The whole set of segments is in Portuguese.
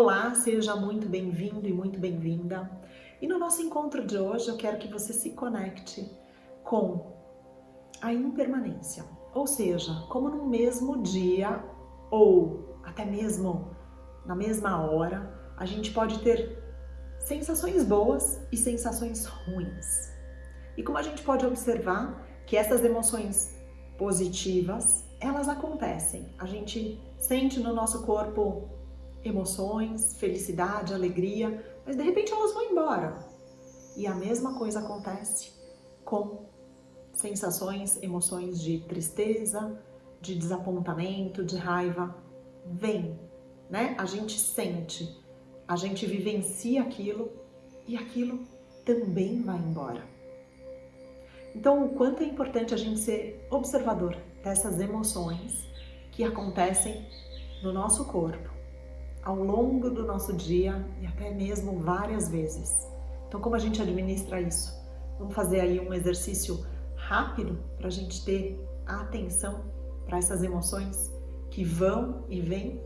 Olá, seja muito bem-vindo e muito bem-vinda. E no nosso encontro de hoje eu quero que você se conecte com a impermanência, ou seja, como no mesmo dia ou até mesmo na mesma hora, a gente pode ter sensações boas e sensações ruins. E como a gente pode observar que essas emoções positivas, elas acontecem. A gente sente no nosso corpo emoções, felicidade, alegria, mas de repente elas vão embora. E a mesma coisa acontece com sensações, emoções de tristeza, de desapontamento, de raiva. Vem, né? A gente sente, a gente vivencia aquilo e aquilo também vai embora. Então, o quanto é importante a gente ser observador dessas emoções que acontecem no nosso corpo ao longo do nosso dia e até mesmo várias vezes. Então, como a gente administra isso? Vamos fazer aí um exercício rápido para a gente ter atenção para essas emoções que vão e vêm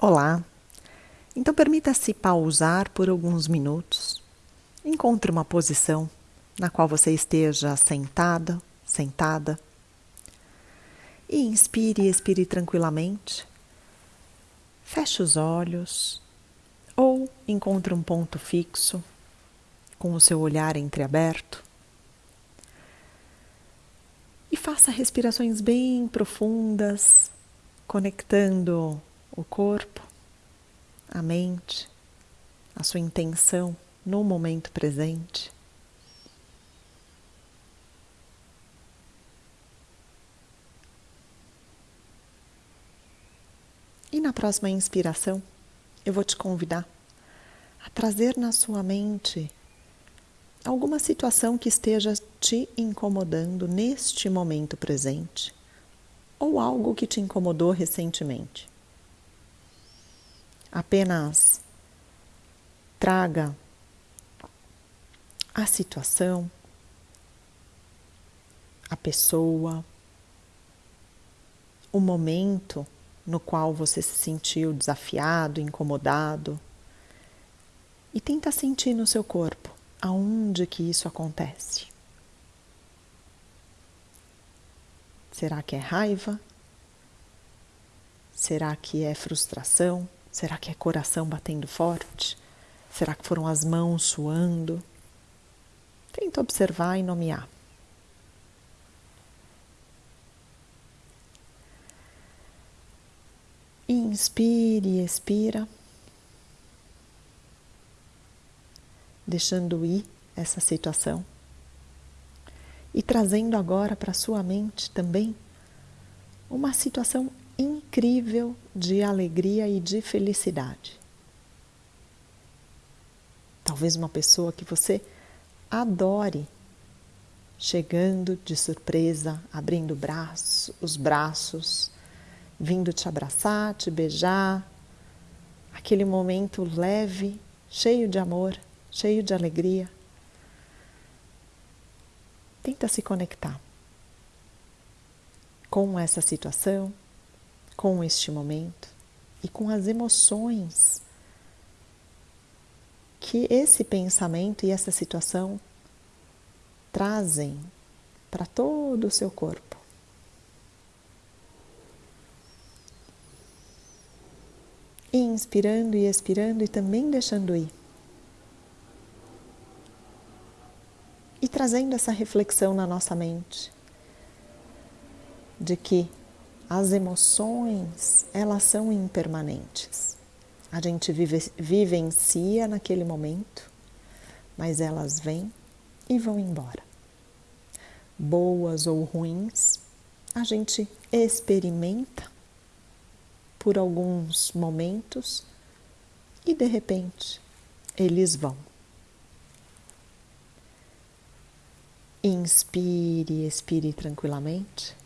Olá! Então permita-se pausar por alguns minutos. Encontre uma posição na qual você esteja sentada, sentada. E inspire e expire tranquilamente. Feche os olhos ou encontre um ponto fixo com o seu olhar entreaberto. E faça respirações bem profundas, conectando o corpo, a mente, a sua intenção no momento presente. E na próxima inspiração, eu vou te convidar a trazer na sua mente alguma situação que esteja te incomodando neste momento presente ou algo que te incomodou recentemente. Apenas traga a situação, a pessoa, o momento no qual você se sentiu desafiado, incomodado. E tenta sentir no seu corpo aonde que isso acontece. Será que é raiva? Será que é frustração? Será que é coração batendo forte? Será que foram as mãos suando? Tenta observar e nomear. Inspire e expira, deixando ir essa situação e trazendo agora para sua mente também uma situação incrível de alegria e de felicidade. Talvez uma pessoa que você adore chegando de surpresa, abrindo braço, os braços, vindo te abraçar, te beijar, aquele momento leve, cheio de amor, cheio de alegria. Tenta se conectar com essa situação, com este momento e com as emoções que esse pensamento e essa situação trazem para todo o seu corpo. Inspirando e expirando e também deixando ir. E trazendo essa reflexão na nossa mente de que as emoções, elas são impermanentes. A gente vive, vivencia naquele momento, mas elas vêm e vão embora. Boas ou ruins, a gente experimenta por alguns momentos e de repente eles vão. Inspire, expire tranquilamente.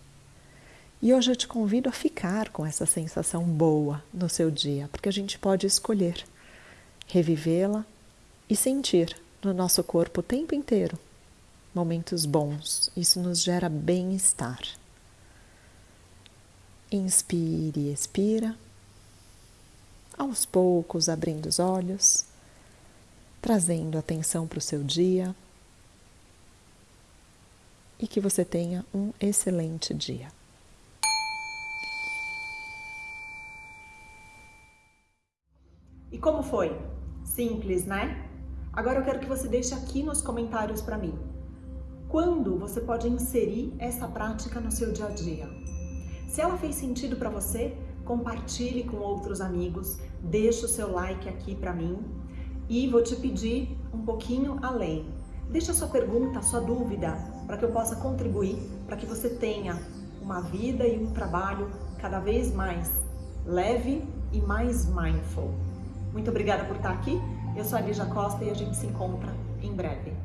E hoje eu te convido a ficar com essa sensação boa no seu dia, porque a gente pode escolher revivê-la e sentir no nosso corpo o tempo inteiro momentos bons. Isso nos gera bem-estar. Inspire e expira. Aos poucos, abrindo os olhos, trazendo atenção para o seu dia e que você tenha um excelente dia. E como foi? Simples, né? Agora eu quero que você deixe aqui nos comentários para mim. Quando você pode inserir essa prática no seu dia a dia? Se ela fez sentido para você, compartilhe com outros amigos, deixe o seu like aqui para mim e vou te pedir um pouquinho além. Deixa a sua pergunta, a sua dúvida, para que eu possa contribuir, para que você tenha uma vida e um trabalho cada vez mais leve e mais mindful. Muito obrigada por estar aqui. Eu sou a Lígia Costa e a gente se encontra em breve.